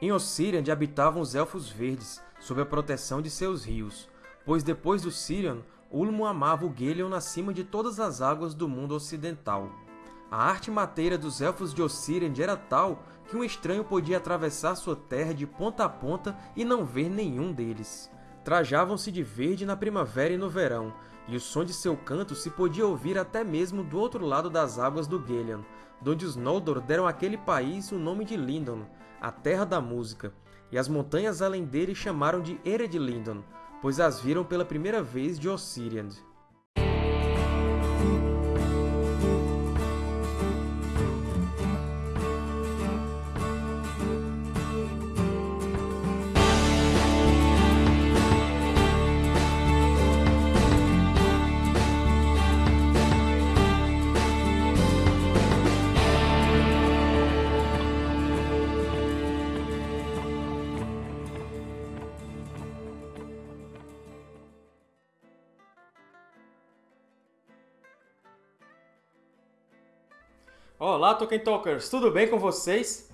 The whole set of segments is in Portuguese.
Em Ossiriand habitavam os Elfos Verdes, sob a proteção de seus rios, pois depois do Sirion, Ulmo amava o Gelion acima de todas as águas do mundo ocidental. A arte mateira dos Elfos de Ossiriand era tal que um estranho podia atravessar sua terra de ponta a ponta e não ver nenhum deles. Trajavam-se de verde na primavera e no verão, e o som de seu canto se podia ouvir até mesmo do outro lado das águas do Gelion, donde os Noldor deram àquele país o nome de Lindon, a Terra da Música, e as montanhas além dele chamaram de Ered Lindon, pois as viram pela primeira vez de Ossiriand. Olá, Tolkien Talkers! Tudo bem com vocês?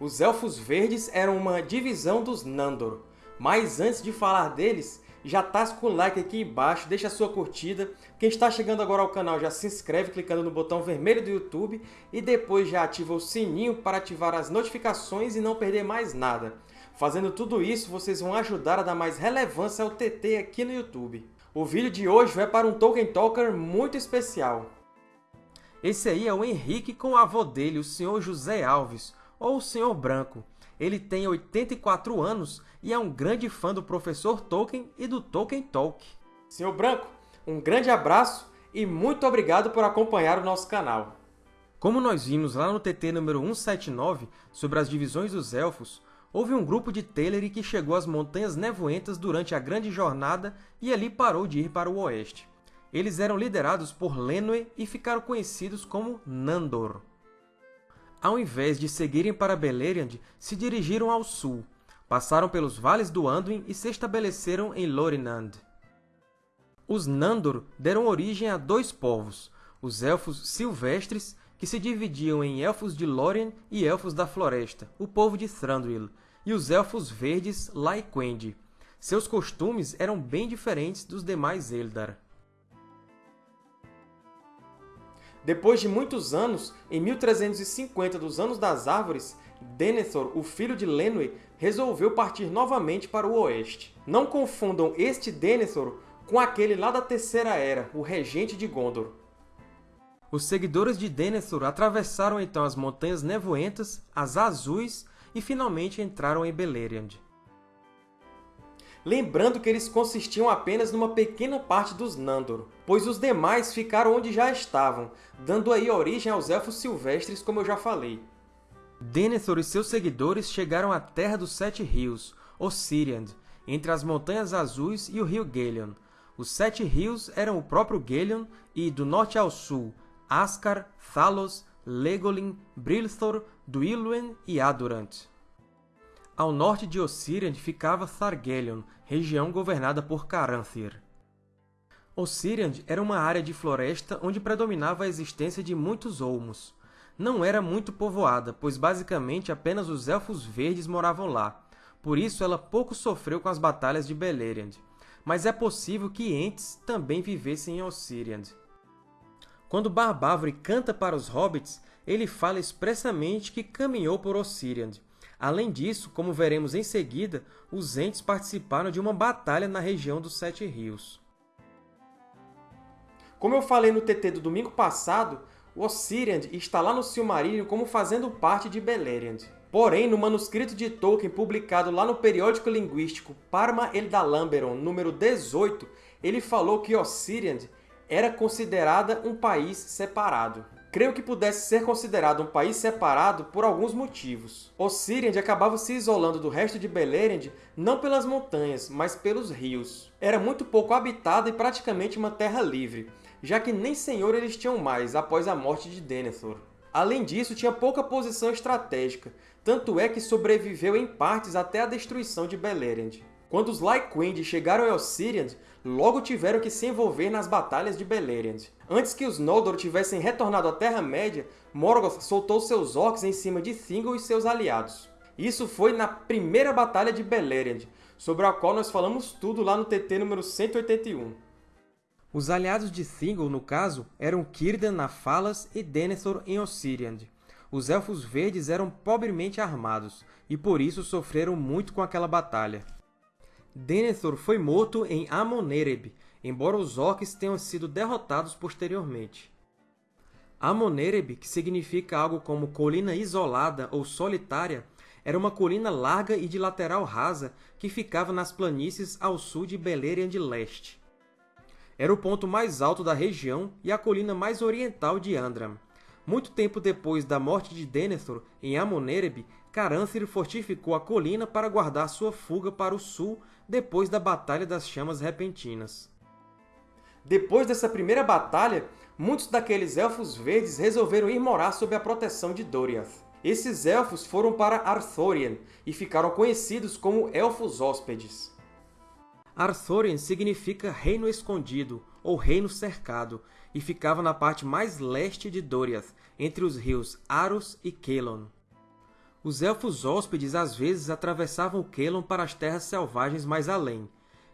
Os Elfos Verdes eram uma divisão dos Nandor, mas antes de falar deles, já tasca o like aqui embaixo, deixa a sua curtida. Quem está chegando agora ao canal já se inscreve clicando no botão vermelho do YouTube e depois já ativa o sininho para ativar as notificações e não perder mais nada. Fazendo tudo isso, vocês vão ajudar a dar mais relevância ao TT aqui no YouTube. O vídeo de hoje vai para um Tolkien Talker muito especial. Esse aí é o Henrique com o avô dele, o Sr. José Alves, ou o Sr. Branco. Ele tem 84 anos e é um grande fã do professor Tolkien e do Tolkien Talk. Sr. Branco, um grande abraço e muito obrigado por acompanhar o nosso canal. Como nós vimos lá no TT número 179, sobre as divisões dos Elfos, houve um grupo de Teleri que chegou às Montanhas Nevoentas durante a Grande Jornada e ali parou de ir para o oeste. Eles eram liderados por Lenwë e ficaram conhecidos como Nandor. Ao invés de seguirem para Beleriand, se dirigiram ao sul, passaram pelos vales do Anduin e se estabeleceram em Lorinand. Os Nandor deram origem a dois povos, os Elfos Silvestres, que se dividiam em Elfos de Lórien e Elfos da Floresta, o povo de Thranduil, e os Elfos Verdes Laiquendi. Seus costumes eram bem diferentes dos demais Eldar. Depois de muitos anos, em 1350 dos Anos das Árvores, Denethor, o filho de Lenwë, resolveu partir novamente para o oeste. Não confundam este Denethor com aquele lá da Terceira Era, o regente de Gondor. Os seguidores de Denethor atravessaram então as Montanhas Nevoentas, as Azuis e finalmente entraram em Beleriand lembrando que eles consistiam apenas numa pequena parte dos Nandor, pois os demais ficaram onde já estavam, dando aí origem aos Elfos Silvestres, como eu já falei. Denethor e seus seguidores chegaram à Terra dos Sete Rios, Ossiriand, entre as Montanhas Azuis e o rio Gelion. Os Sete Rios eram o próprio Gelion e, do norte ao sul, Ascar, Thalos, Legolin, Brilthor, Duilwen e Adurant. Ao norte de Ossiriand ficava Thargelion, região governada por Caranthir. Ossiriand era uma área de floresta onde predominava a existência de muitos olmos. Não era muito povoada, pois basicamente apenas os Elfos Verdes moravam lá, por isso ela pouco sofreu com as batalhas de Beleriand. Mas é possível que Ents também vivessem em Ossiriand. Quando Barbávore canta para os Hobbits, ele fala expressamente que caminhou por Ossiriand, Além disso, como veremos em seguida, os Ents participaram de uma batalha na região dos Sete Rios. Como eu falei no TT do domingo passado, o Ossiriand está lá no Silmarillion como fazendo parte de Beleriand. Porém, no manuscrito de Tolkien publicado lá no periódico linguístico Parma Eldalamberon, número 18, ele falou que Ossiriand era considerada um país separado creio que pudesse ser considerado um país separado por alguns motivos. Ossiriand acabava se isolando do resto de Beleriand não pelas montanhas, mas pelos rios. Era muito pouco habitada e praticamente uma terra livre, já que nem senhor eles tinham mais após a morte de Denethor. Além disso, tinha pouca posição estratégica, tanto é que sobreviveu em partes até a destruição de Beleriand. Quando os Lyquend chegaram a Ossiriand, logo tiveram que se envolver nas batalhas de Beleriand. Antes que os Noldor tivessem retornado à Terra-média, Morgoth soltou seus orcs em cima de Thingol e seus aliados. Isso foi na primeira Batalha de Beleriand, sobre a qual nós falamos tudo lá no TT número 181. Os aliados de Thingol, no caso, eram Círdan na Falas e Denethor em Ossiriand. Os Elfos Verdes eram pobremente armados, e por isso sofreram muito com aquela batalha. Denethor foi morto em Amon-Ereb, embora os Orcs tenham sido derrotados posteriormente. Amon-Ereb, que significa algo como colina isolada ou solitária, era uma colina larga e de lateral rasa que ficava nas planícies ao sul de Beleriand de Leste. Era o ponto mais alto da região e a colina mais oriental de Andram. Muito tempo depois da morte de Denethor em Amon-Ereb, Caranthir fortificou a colina para guardar sua fuga para o sul depois da Batalha das Chamas Repentinas. Depois dessa primeira batalha, muitos daqueles Elfos Verdes resolveram ir morar sob a proteção de Doriath. Esses Elfos foram para Arthorian e ficaram conhecidos como Elfos Hóspedes. Arthorian significa Reino Escondido ou Reino Cercado e ficava na parte mais leste de Doriath, entre os rios Aros e Kelon. Os Elfos Hóspedes às vezes atravessavam o Kelon para as terras selvagens mais além,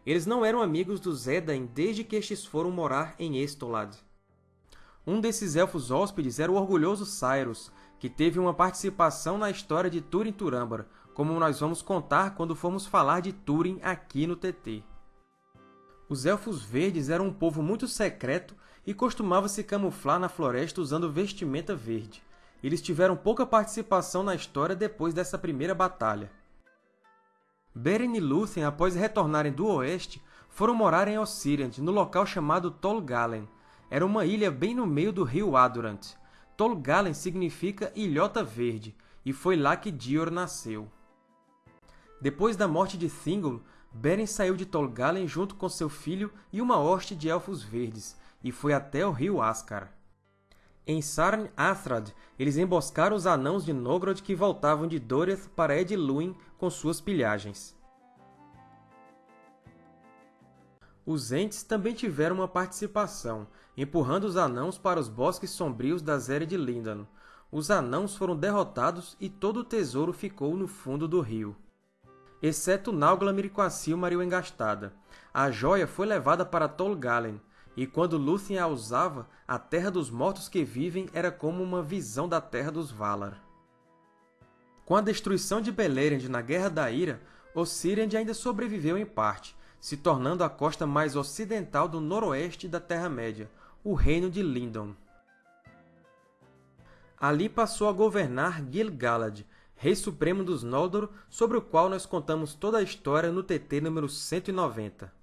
eles não eram amigos dos Edain desde que estes foram morar em Estolad. Um desses Elfos Hóspedes era o orgulhoso Cyrus, que teve uma participação na história de Túrin Turambar, como nós vamos contar quando formos falar de Túrin aqui no TT. Os Elfos Verdes eram um povo muito secreto e costumavam se camuflar na floresta usando vestimenta verde. Eles tiveram pouca participação na história depois dessa primeira batalha. Beren e Lúthien, após retornarem do oeste, foram morar em Ossiriand, no local chamado Tol Galen. Era uma ilha bem no meio do rio Adurant. Tol Galen significa Ilhota Verde, e foi lá que Dior nasceu. Depois da morte de Thingol, Beren saiu de Tol Galen junto com seu filho e uma hoste de Elfos Verdes, e foi até o rio Ascar. Em Sarn Athrad, eles emboscaram os anãos de Nogrod que voltavam de Doriath para Edluin com suas pilhagens. Os Ents também tiveram uma participação, empurrando os anãos para os bosques sombrios da Zéria de Lindan. Os anãos foram derrotados e todo o tesouro ficou no fundo do rio. Exceto Nauglamir com a Silmaril engastada. A joia foi levada para Tol Galen, e quando Lúthien a usava, a Terra dos Mortos que Vivem era como uma visão da Terra dos Valar. Com a destruição de Beleriand na Guerra da Ira, Ossiriand ainda sobreviveu em parte, se tornando a costa mais ocidental do noroeste da Terra-média, o Reino de Lindon. Ali passou a governar Gil-galad, rei supremo dos Noldor, sobre o qual nós contamos toda a história no TT número 190.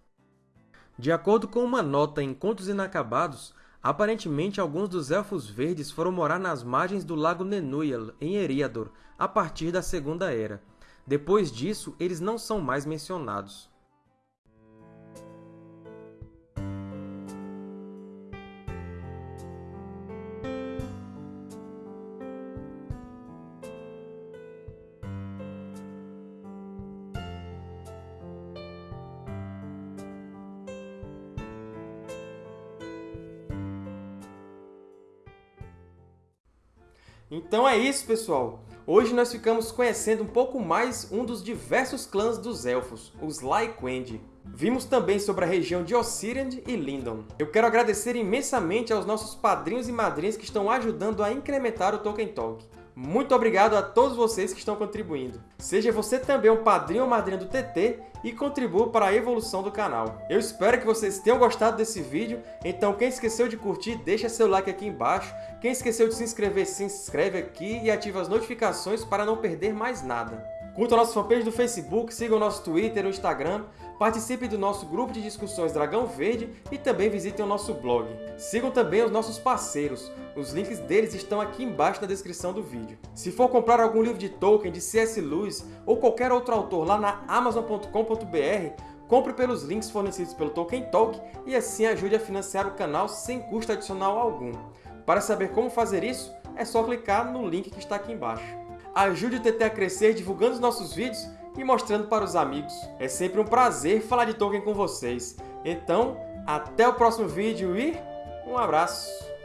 De acordo com uma nota em Contos Inacabados, aparentemente alguns dos Elfos Verdes foram morar nas margens do lago Nenuyal, em Eriador, a partir da Segunda Era. Depois disso, eles não são mais mencionados. Então é isso, pessoal! Hoje nós ficamos conhecendo um pouco mais um dos diversos clãs dos Elfos, os Lyquendi. Vimos também sobre a região de Ossiriand e Lindon. Eu quero agradecer imensamente aos nossos padrinhos e madrinhas que estão ajudando a incrementar o Tolkien Talk. Muito obrigado a todos vocês que estão contribuindo. Seja você também um padrinho ou madrinha do TT e contribua para a evolução do canal. Eu espero que vocês tenham gostado desse vídeo, então quem esqueceu de curtir, deixa seu like aqui embaixo. Quem esqueceu de se inscrever, se inscreve aqui e ativa as notificações para não perder mais nada. Curta a nossa fanpage do Facebook, siga o nosso Twitter e o Instagram, participe do nosso grupo de discussões Dragão Verde e também visitem o nosso blog. Sigam também os nossos parceiros, os links deles estão aqui embaixo na descrição do vídeo. Se for comprar algum livro de Tolkien, de C.S. Lewis ou qualquer outro autor lá na Amazon.com.br, compre pelos links fornecidos pelo Tolkien Talk e assim ajude a financiar o canal sem custo adicional algum. Para saber como fazer isso, é só clicar no link que está aqui embaixo ajude o TT a crescer divulgando os nossos vídeos e mostrando para os amigos. É sempre um prazer falar de Tolkien com vocês. Então, até o próximo vídeo e um abraço!